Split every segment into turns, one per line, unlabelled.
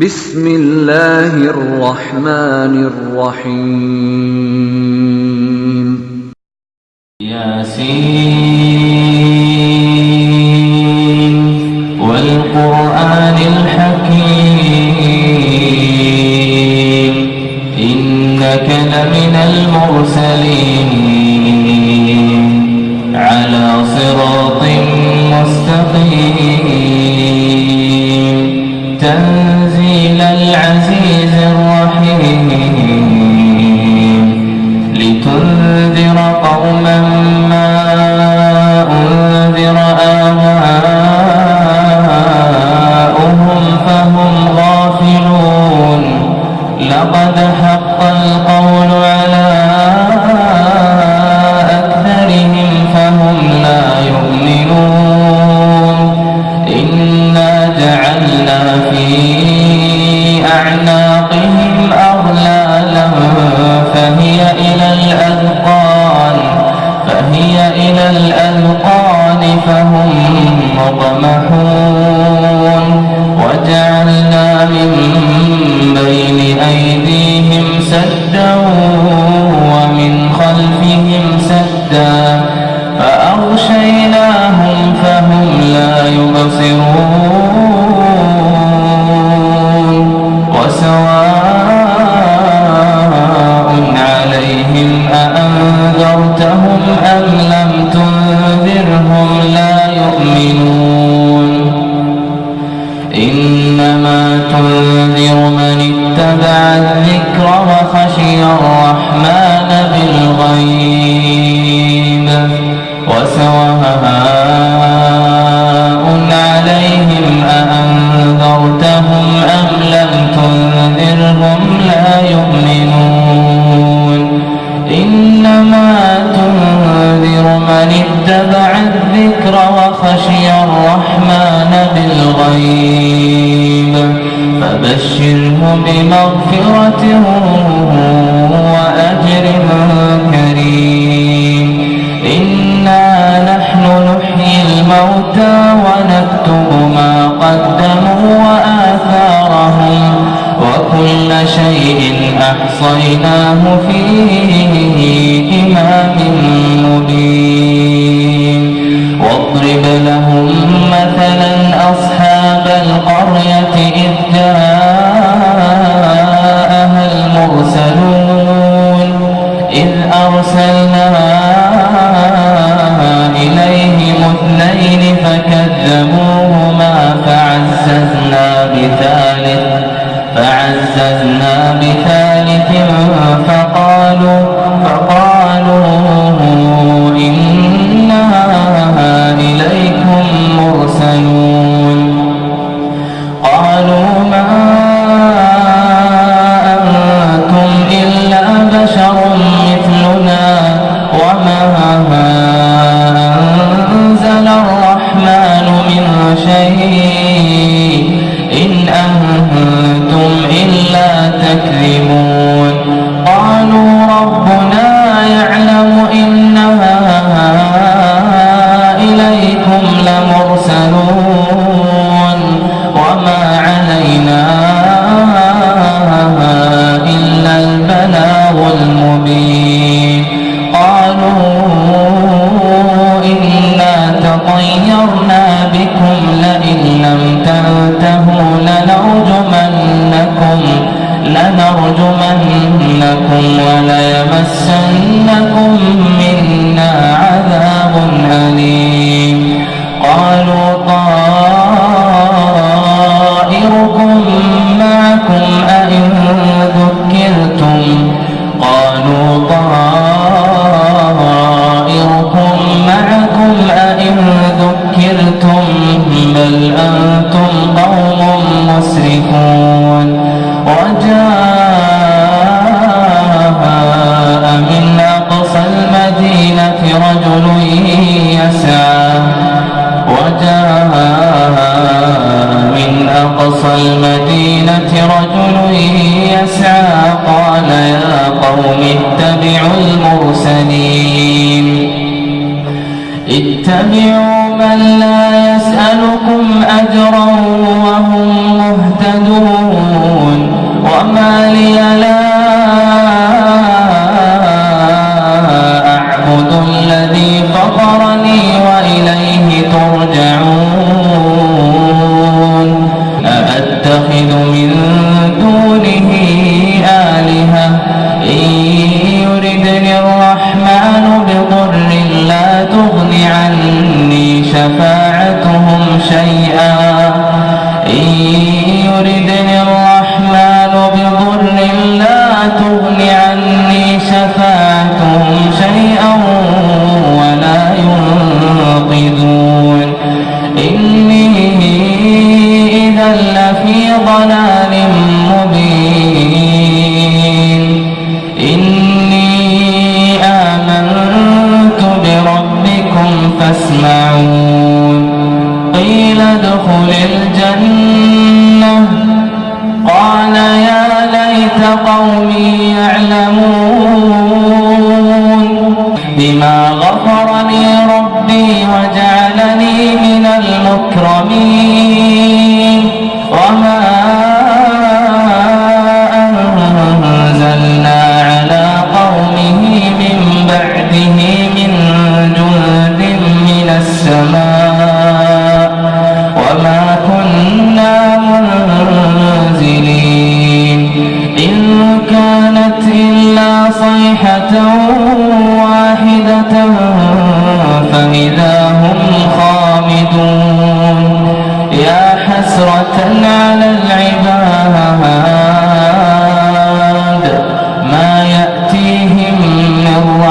بسم الله الرحمن الرحيم.
ياسين. الغيب فبشره بمغفرة وأجر كريم. إنا نحن نحيي الموتى ونكتب ما قدموا وآثارهم وكل شيء أحصيناه فيه إمام مبين. واضرب لنا ليمسنكم منا عذاب أليم. رجل يسعى قال يا قوم اتبعوا المرسلين. اتبعوا من لا يسألكم أجرا وهم مهتدون. وما لي لا أعبد الذي فطرني وإليه ترجعون.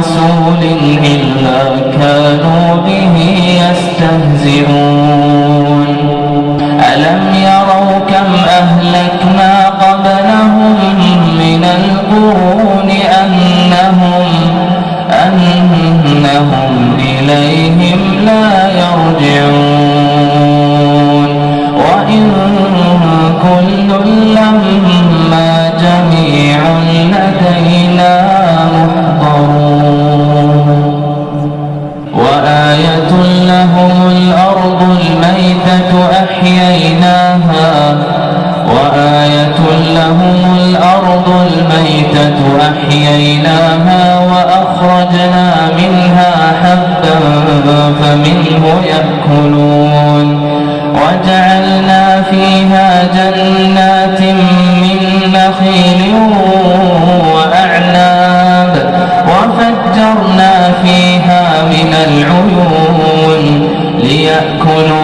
رسول إلا كانوا به يستهزئون. ألم يروا كم أهلكنا قبلهم من القرون أنهم أنهم إليهم لا يرجعون. أحييناها وآية لهم الأرض الميتة أحييناها وأخرجنا منها حبا فمنه يأكلون وجعلنا فيها جنات من نخيل وأعناب وفجرنا فيها من العيون ليأكلوا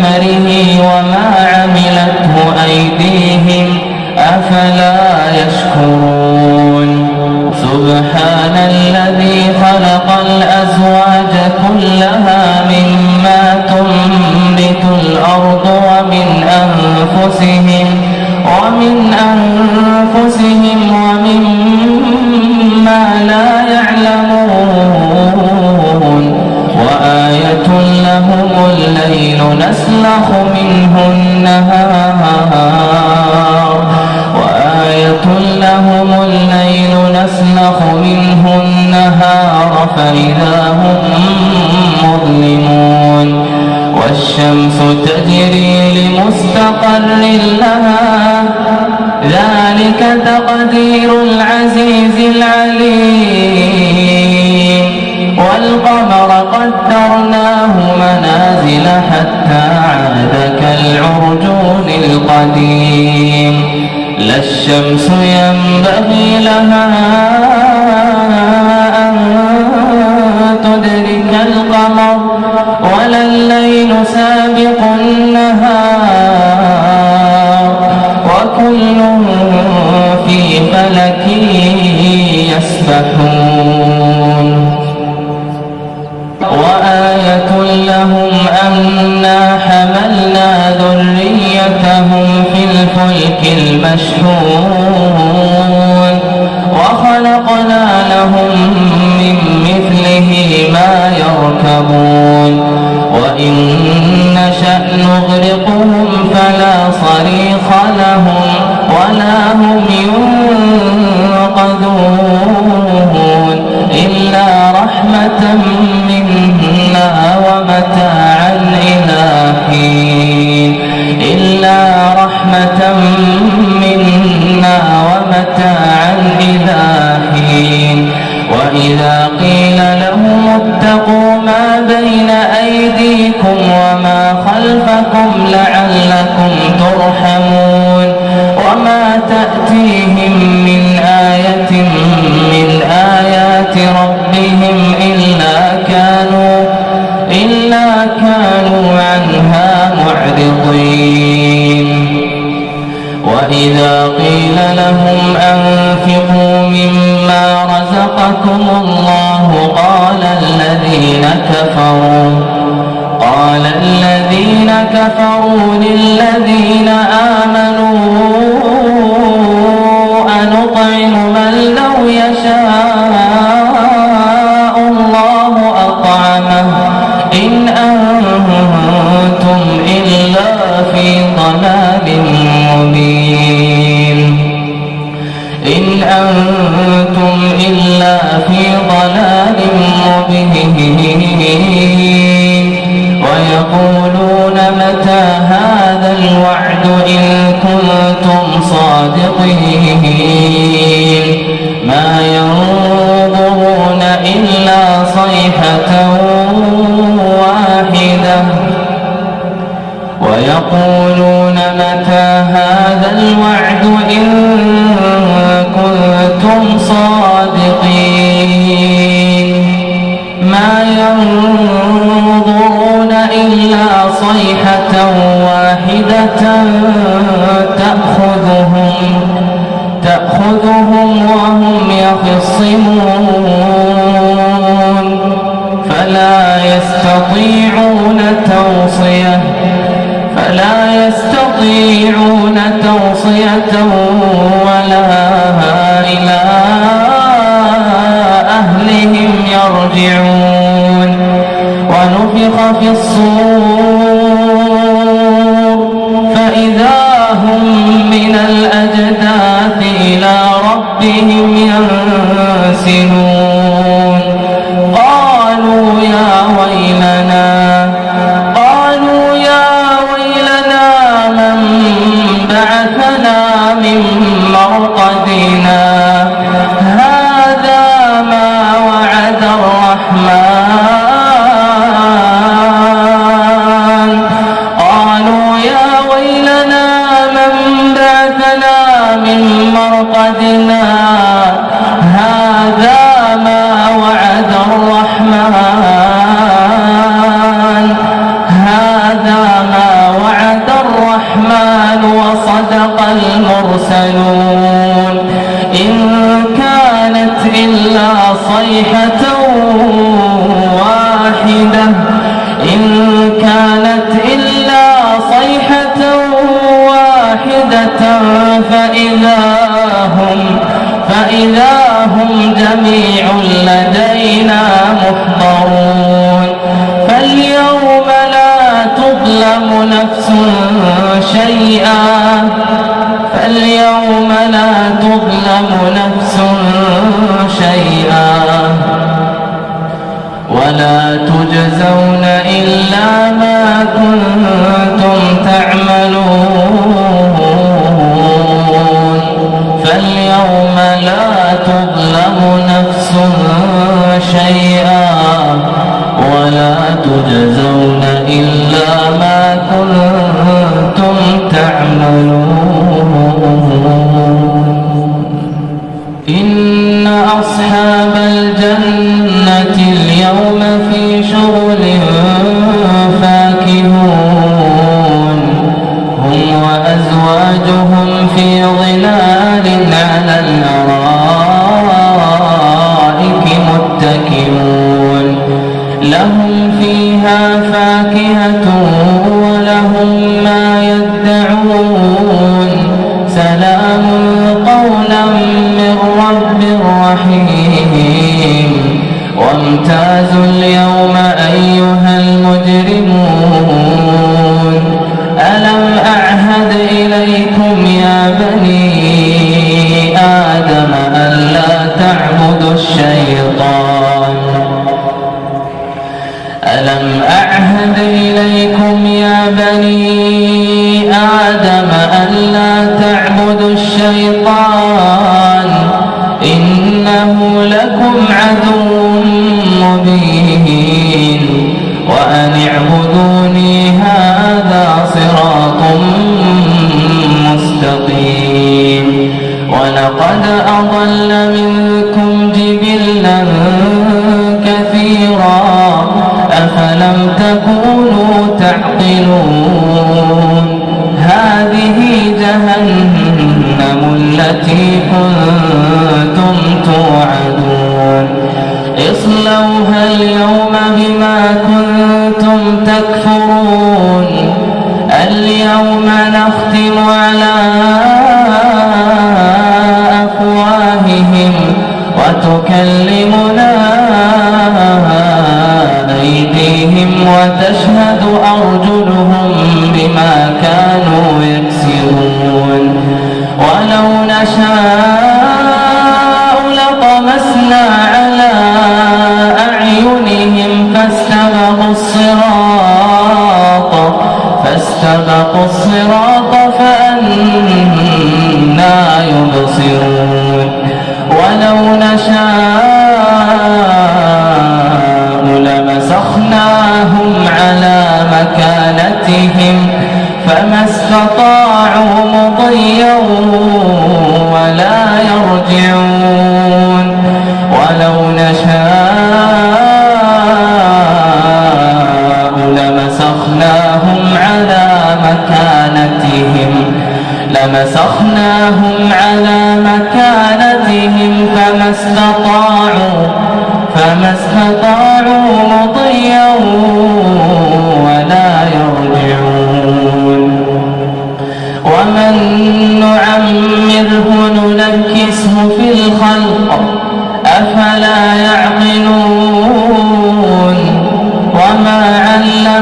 ثمره وما عملته أيديهم أفلا يشكرون. سبحان الذي خلق الأزواج كلها مما تنبت الأرض ومن أنفسهم ومن أنفسهم قدرناه منازل حتى عاد كالعرجون القديم. لا الشمس ينبغي لها مشحون وخلقنا لهم من مثله ما يركبون. وإن نشأ نغير تأتيهم من آية من آيات ربهم إلا كانوا إلا كانوا عنها معرضين. وإذا قيل لهم أنفقوا مما رزقكم الله قال الذين كفروا قال الذين كفروا للذين آمنوا الوعد إن كنتم صادقين. ما ينظرون إلا صيحة واحدة. ويقولون متى هذا الوعد إن كنتم صادقين. ما ينظرون إلا صيحة واحدة تأخذهم تأخذهم وهم يخصمون. فلا يستطيعون توصية فلا يستطيعون توصية ولا إلى أهلهم يرجعون. ينسلون إن كانت إلا صيحة واحدة. إن كانت إلا صيحة واحدة فإذا هم فإذا هم جميع لدينا محضرون. فاليوم لا تظلم نفس شيئا. تظلم نفس شيئا ولا تجزون إلا ما كنتم فاكهة عدو مبين. وأن اعبدوني هذا صراط مستقيم. ولقد أضل منكم جبلا كثيرا. أفلم تكونوا تعقلون؟ هذه جهنم التي كنت اصلوها اليوم بما كنتم تكفرون. اليوم نختم على أفواههم وتكلمنا استطاعوا مضيا ولا يرجعون. ولو نشاء لمسخناهم على مكانتهم. لمسخناهم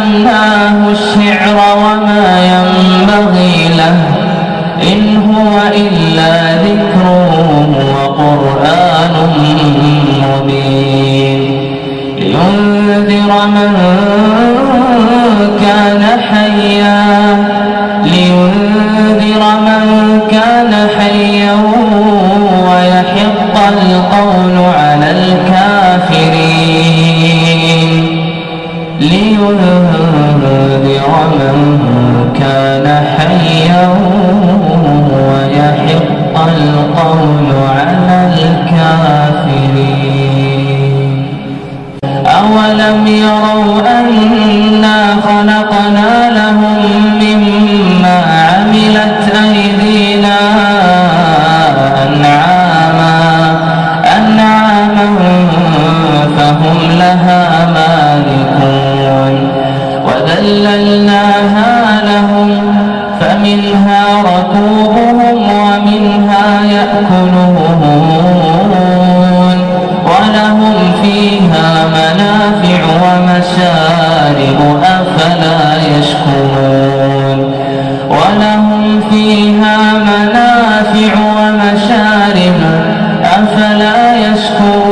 علمناه الشعر وما ينبغي له إن هو إلا ذكر وقرآن مبين لينذر من كان ولم يروا كارها أفلا يشكرون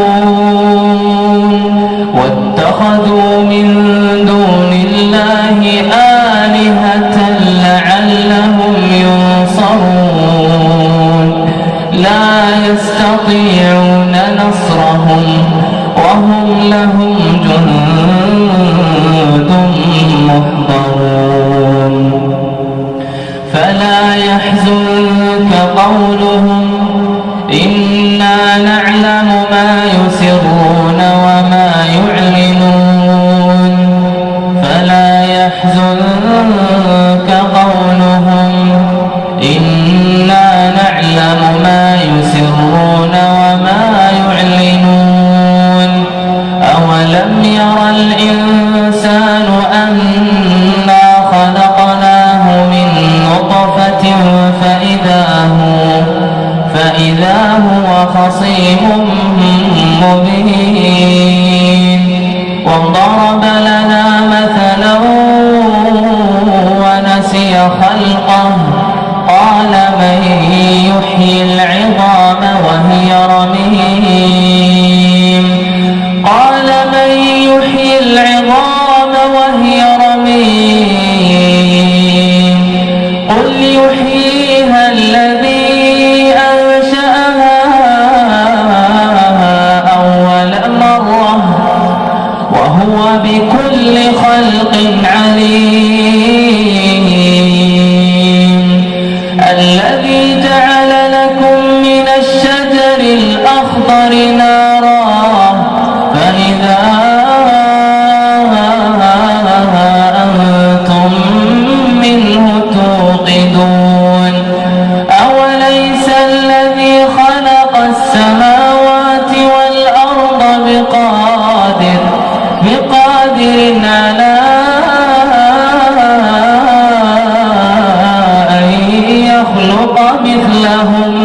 بقادر على أن يخلق مثلهم.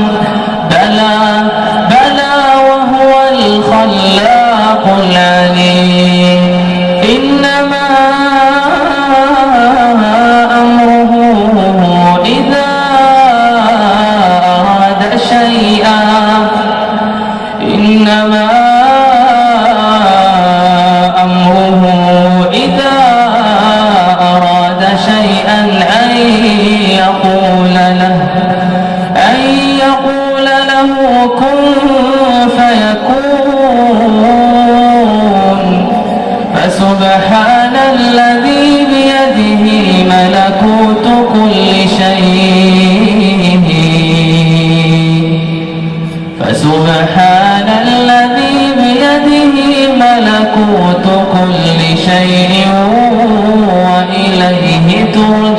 كن فيكون. فسبحان الذي بيده ملكوت كل شيء. فسبحان الذي بيده ملكوت كل شيء. وإليه ترجعون.